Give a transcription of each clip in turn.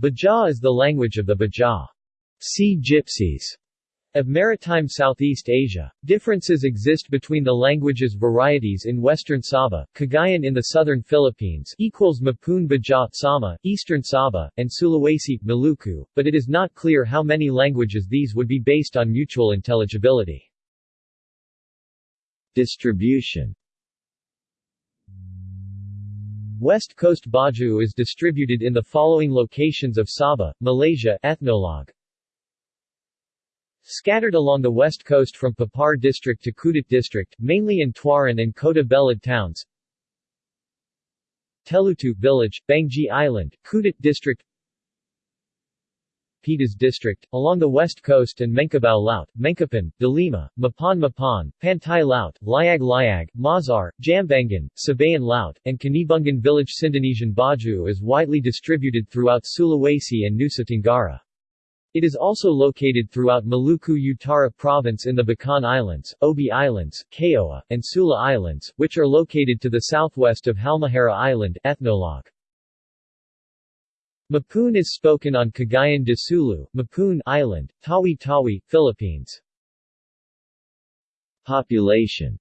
Baja is the language of the Baja sea gypsies of maritime Southeast Asia. Differences exist between the languages varieties in western Sabah, Cagayan in the southern Philippines equals Mapun Baja Sama, eastern Sabah, and Sulawesi, Maluku, but it is not clear how many languages these would be based on mutual intelligibility. Distribution West Coast Baju is distributed in the following locations of Sabah, Malaysia Ethnologue. Scattered along the west coast from Papar district to Kudat district, mainly in Tuaran and Kota Belud towns. Telutu village, Banggi Island, Kudat district Pitas district, along the west coast and Menkabao Laut, Menkapan, Dilima, Mapan Mapan, Pantai Laut, Liag Liag, Mazar, Jambangan, Sabayan Laut, and Kanibungan village Sindonesian Baju is widely distributed throughout Sulawesi and Nusa Tenggara. It is also located throughout Maluku Utara Province in the Bacan Islands, Obi Islands, Kaoa, and Sula Islands, which are located to the southwest of Halmahera Island Ethnologue. Mapun is spoken on Cagayan de Sulu, Mapun Island, Tawi-Tawi, Philippines. Population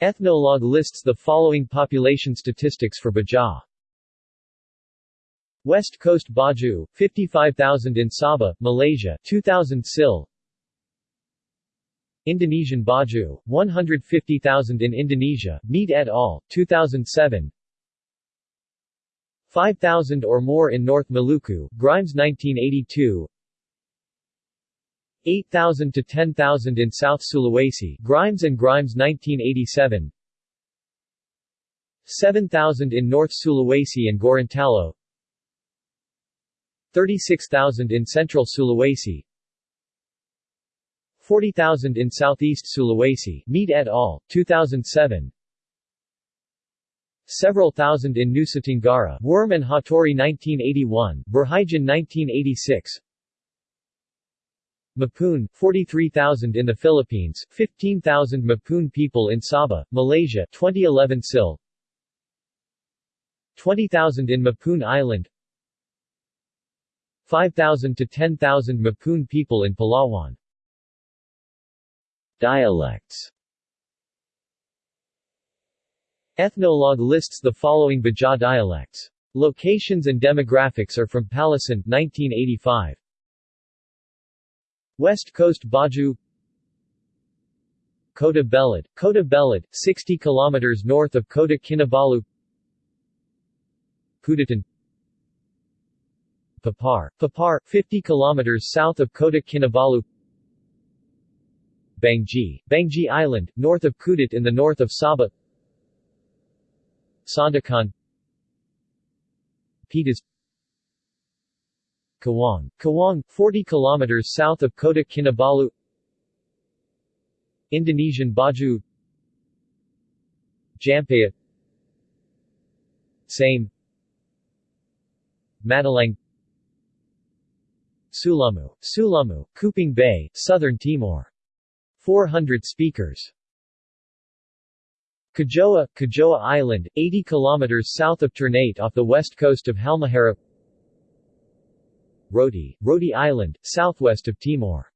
Ethnologue lists the following population statistics for Baja. West Coast Baju, 55,000 in Sabah, Malaysia 2,000 SIL Indonesian Baju, 150,000 in Indonesia, Mead et al., 2007 5,000 or more in North Maluku, Grimes 1982 8,000 to 10,000 in South Sulawesi, Grimes and Grimes 1987 7,000 in North Sulawesi and Gorontalo 36,000 in central Sulawesi. 40,000 in southeast Sulawesi Mead et al., 2007 Several thousand in Nusa Tenggara Wurm and Hattori 1981, Verheijen 1986 Mapun, 43,000 in the Philippines, 15,000 Mapun people in Sabah, Malaysia 2011 SIL. 20,000 in Mapun Island. 5,000 to 10,000 Mapun people in Palawan. Dialects Ethnologue lists the following Baja dialects. Locations and demographics are from Pallesen, 1985. West Coast Baju. Kota Belud, Kota Belud, 60 km north of Kota Kinabalu. Kudatan Papar, Papar, 50 km south of Kota Kinabalu. Banggi, Banggi Island, north of Kudat in the north of Sabah Sandakan Pitas Kawang, Kawang, 40 km south of Kota Kinabalu. Indonesian Baju Jampaya. Same. Matalang Sulamu, Sulamu, Kupang Bay, Southern Timor. 400 speakers. Kajoa, Kajoa Island, 80 km south of Ternate off the west coast of Halmahera Roti, Roti Island, southwest of Timor.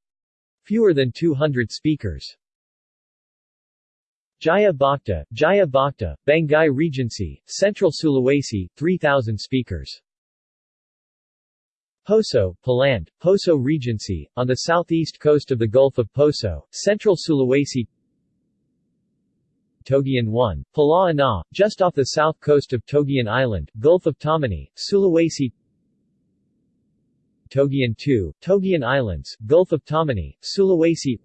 Fewer than 200 speakers. Jaya Bakti, Jaya Banggai Regency, Central Sulawesi, 3,000 speakers. Poso, Paland, Poso Regency, on the southeast coast of the Gulf of Poso, central Sulawesi Togian 1, Palaana, just off the south coast of Togian Island, Gulf of Tomini, Sulawesi Togian 2, Togian Islands, Gulf of Tomini, Sulawesi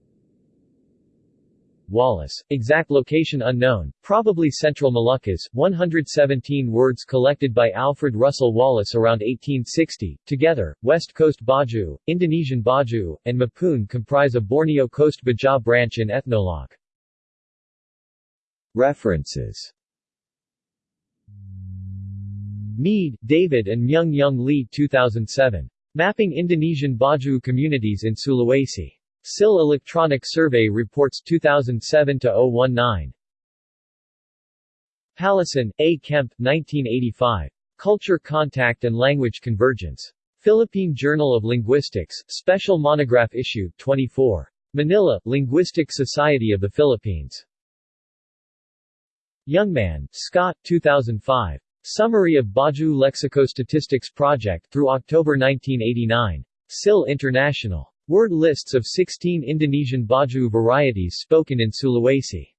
Wallace. Exact location unknown, probably Central Moluccas, 117 words collected by Alfred Russel Wallace around 1860. Together, West Coast Baju, Indonesian Baju, and Mapun comprise a Borneo Coast Baja branch in Ethnologue. References Mead, David and Myung Young Lee 2007. Mapping Indonesian Baju Communities in Sulawesi. SIL Electronic Survey Reports 2007-019. Pallesen, A. Kemp, 1985. Culture Contact and Language Convergence. Philippine Journal of Linguistics, Special Monograph Issue, 24. Manila, Linguistic Society of the Philippines. Youngman, Scott, 2005. Summary of Baju Lexicostatistics Project through October 1989. SIL International. Word lists of 16 Indonesian Baju varieties spoken in Sulawesi.